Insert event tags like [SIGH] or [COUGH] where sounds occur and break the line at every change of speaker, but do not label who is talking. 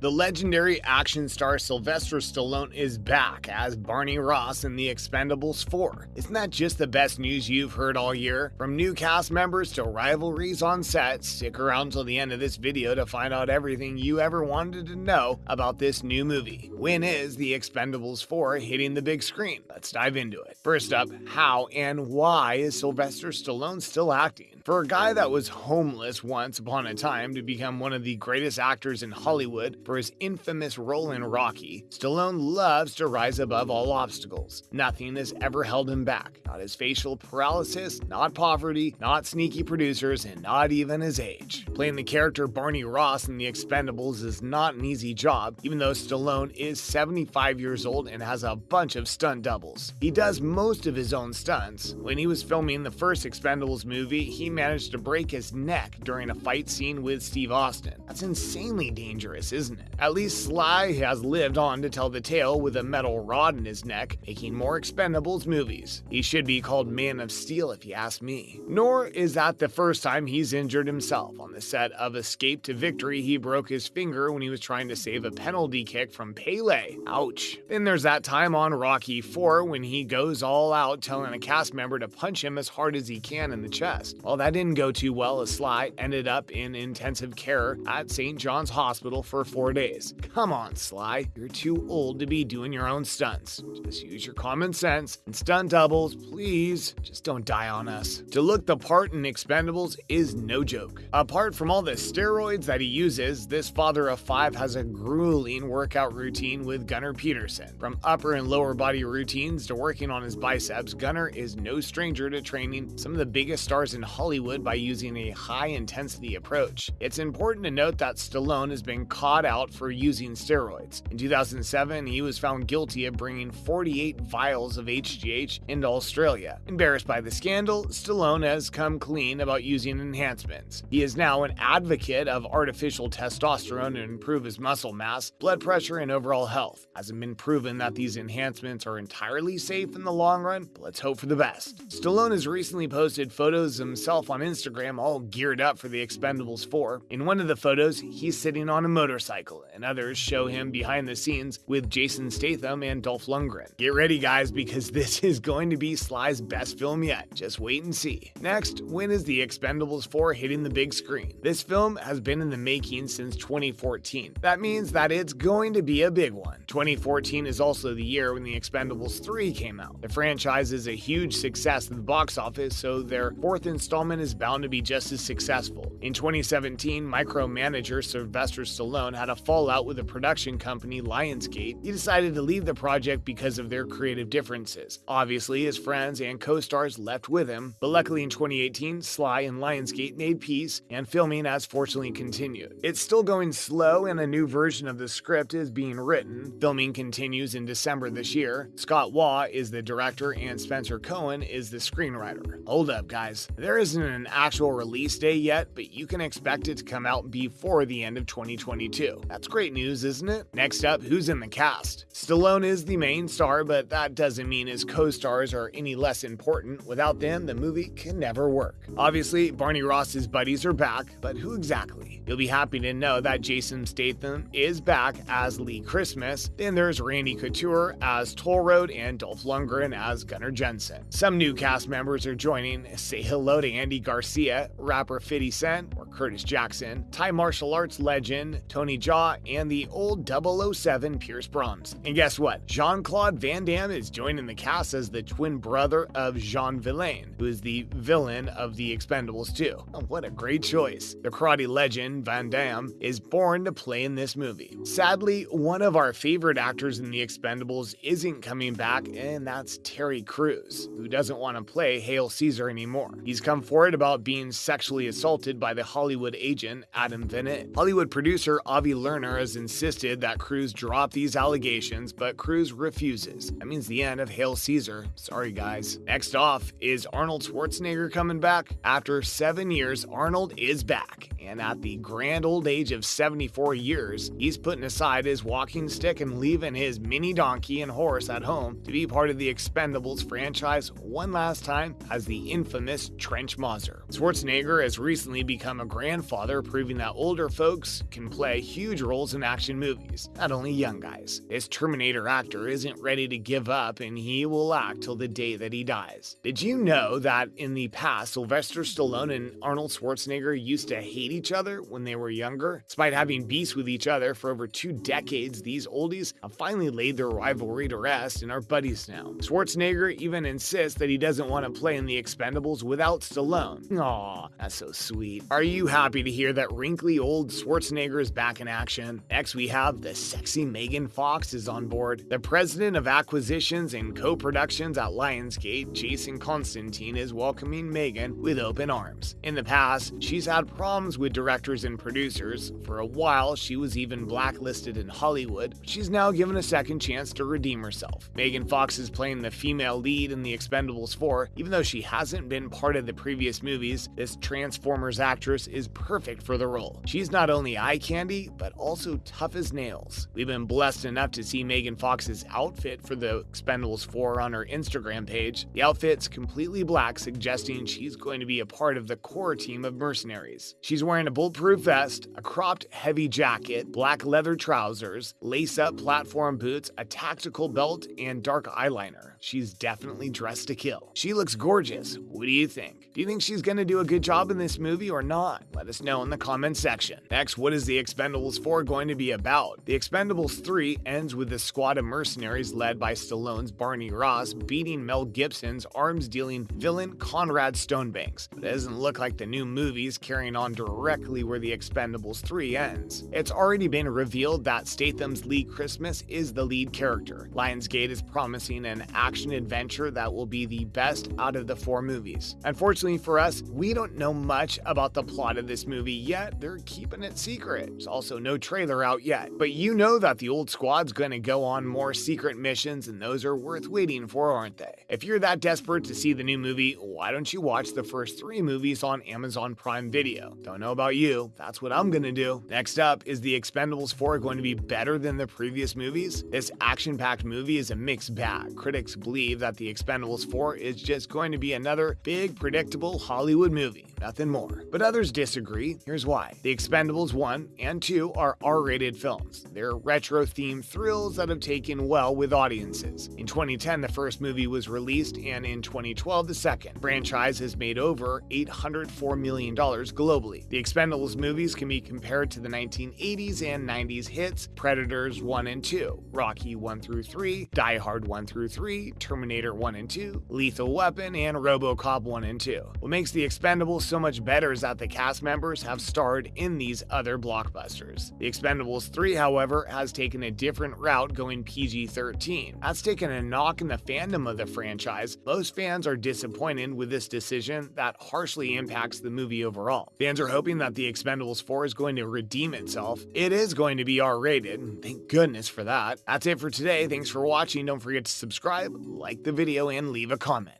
The legendary action star Sylvester Stallone is back as Barney Ross in The Expendables 4. Isn't that just the best news you've heard all year? From new cast members to rivalries on set, stick around till the end of this video to find out everything you ever wanted to know about this new movie. When is The Expendables 4 hitting the big screen? Let's dive into it. First up, how and why is Sylvester Stallone still acting? For a guy that was homeless once upon a time to become one of the greatest actors in Hollywood for his infamous role in Rocky, Stallone loves to rise above all obstacles. Nothing has ever held him back. Not his facial paralysis, not poverty, not sneaky producers, and not even his age. Playing the character Barney Ross in The Expendables is not an easy job, even though Stallone is 75 years old and has a bunch of stunt doubles. He does most of his own stunts. When he was filming the first Expendables movie, he managed to break his neck during a fight scene with Steve Austin. That's insanely dangerous, isn't it? At least Sly has lived on to tell the tale with a metal rod in his neck, making more Expendables movies. He should be called Man of Steel if you ask me. Nor is that the first time he's injured himself. On the set of Escape to Victory, he broke his finger when he was trying to save a penalty kick from Pele. Ouch. Then there's that time on Rocky 4 when he goes all out telling a cast member to punch him as hard as he can in the chest. Well, that didn't go too well as Sly ended up in intensive care at St. John's Hospital for four days. Come on, Sly, you're too old to be doing your own stunts. Just use your common sense and stunt doubles, please. Just don't die on us. To look the part in Expendables is no joke. Apart from all the steroids that he uses, this father of five has a grueling workout routine with Gunnar Peterson. From upper and lower body routines to working on his biceps, Gunnar is no stranger to training some of the biggest stars in Hollywood by using a high intensity approach. It's important to note that Stallone has been caught out for using steroids. In 2007, he was found guilty of bringing 48 vials of HGH into Australia. Embarrassed by the scandal, Stallone has come clean about using enhancements. He is now an advocate of artificial testosterone to improve his muscle mass, blood pressure, and overall health. Hasn't been proven that these enhancements are entirely safe in the long run, but let's hope for the best. Stallone has recently posted photos of himself on Instagram all geared up for the Expendables 4. In one of the photos, he's sitting on a motorcycle, and others show him behind the scenes with Jason Statham and Dolph Lundgren. Get ready, guys, because this [LAUGHS] is going to be Sly's best film yet. Just wait and see. Next, when is the Expendables 4 hitting the big screen? This film has been in the making since 2014. That means that it's going to be a big one. 2014 is also the year when the Expendables 3 came out. The franchise is a huge success at the box office, so their fourth installment is bound to be just as successful. In 2017, micromanager Sylvester Stallone had a fallout with the production company Lionsgate. He decided to leave the project because of their creative differences. Obviously, his friends and co-stars left with him, but luckily in 2018, Sly and Lionsgate made peace, and filming has fortunately continued. It's still going slow, and a new version of the script is being written. Filming continues in December this year. Scott Waugh is the director, and Spencer Cohen is the screenwriter. Hold up, guys. There isn't an actual release date yet, but you can expect it to come out before the end of 2022. That's great news, isn't it? Next up, who's in the cast? Stallone is the main star, but that doesn't mean his co-stars are any less important. Without them, the movie can never work. Obviously, Barney Ross's buddies are back, but who exactly? You'll be happy to know that Jason Statham is back as Lee Christmas. Then there's Randy Couture as Toll Road and Dolph Lundgren as Gunnar Jensen. Some new cast members are joining. Say hello to Andy Garcia, rapper 50 Cent, or Curtis Jackson, Thai martial arts legend Tony Jaa, and the old 007 Pierce Brosnan. And guess what? Jean Claude Van Damme is joining the cast as the twin brother of Jean Vilain, who is the villain of The Expendables 2. Oh, what a great choice. The karate legend Van Damme is born to play in this movie. Sadly, one of our favorite actors in The Expendables isn't coming back, and that's Terry Crews, who doesn't want to play Hail Caesar anymore. He's come forward about being sexually assaulted by the Hollywood agent Adam Venit. Hollywood producer Avi Lerner has insisted that Crews drop these allegations, but Crews refuses. That means the end of Hail Caesar. Sorry, guys. Next off, is Arnold Schwarzenegger coming back? After seven years, Arnold is back, and at the grand old age of 74 years, he's putting aside his walking stick and leaving his mini donkey and horse at home to be part of the Expendables franchise one last time as the infamous Trench Mauser. Schwarzenegger has recently become a grandfather, proving that older folks can play huge roles in action movies, not only young guys. This Terminator actor isn't ready to give up and he will act till the day that he dies. Did you know that in the past, Sylvester Stallone and Arnold Schwarzenegger used to hate each other when they were younger? Despite having beefs with each other for over two decades, these oldies have finally laid their rivalry to rest and are buddies now. Schwarzenegger even insists that he doesn't want to play in the Expendables without Stallone. Aw, that's so sweet. Are you happy to hear that wrinkly old Schwarzenegger is back in action? Next, we have the sexy Megan Fox is on board. The president of acquisitions and co-productions at Lionsgate, Jason Constantine, is welcoming Megan with open arms. In the past, she's had problems with directors and producers. For a while, she was even blacklisted in Hollywood, she's now given a second chance to redeem herself. Megan Fox is playing the female lead in The Expendables 4, even though she hasn't been part of the previous movies, this Transformers actress is perfect for the role. She's not only eye candy, but also tough as nails. We've been blessed enough to see Megan Fox's outfit for The Expendables 4 on her Instagram page. The outfit's completely black, suggesting she's going to be a part of the core team of mercenaries. She's wearing a bulletproof vest, a cropped heavy jacket, black leather trousers, lace-up platform boots, a tactical belt, and dark eyeliner. She's definitely dressed to kill. She looks gorgeous. What do you think? Do you think she's gonna do a good job in this movie or not? Let us know in the comments section. Next, what is The Expendables 4 going to be about? The Expendables 3 ends with a squad of mercenaries led by Stallone's Barney Ross beating Mel Gibson's arms-dealing villain Conrad Stonebanks. But it doesn't look like the new movie's carrying on directly where The Expendables 3 ends. It's already been revealed that Statham's Lee Christmas is the lead character. Lionsgate is promising an action adventure that will be the best out of the four movies. Unfortunately for us, we don't know much about the plot of this movie yet. They're keeping it secret. There's also no trailer out yet. But you know that the old squad's gonna go on more secret missions, and those are worth waiting for, aren't they? If you're that desperate to see the new movie, why don't you watch the first three movies on Amazon Prime Video? Don't know about you, that's what I'm gonna do. Next up, is The Expendables 4 going to be better than the previous movies? This action packed movie is a mixed bag. Critics believe that The Expendables 4 is just going to be another big, predictable Hollywood movie, nothing more. But others disagree. Here's why The Expendables 1 and 2 are R rated films. They're retro themed thrills that have taken well with audiences. In 2010, the first movie was released, and in 2012, the second. Franchise has made over $804 million globally. The Expendables movies can be compared to the 1980s and 90s hits Predators 1 and 2, Rocky 1 through 3, Die Hard 1 through 3, Terminator 1 and 2, Lethal Weapon, and Robocop 1 and 2. What makes The Expendables so much better is that the cast members have starred in these other blockbusters. The Expendables 3, however, has taken a different route going PG 13. That's taken a knock in the fandom of the franchise. Most fans are disappointed with this decision that harshly impacts the movie overall. Fans are hoping that The Expendables 4 is going to redeem itself. It is going to be R rated, thank goodness for that. That's it for today. Thanks for watching. Don't forget to subscribe, like the video, and leave a comment.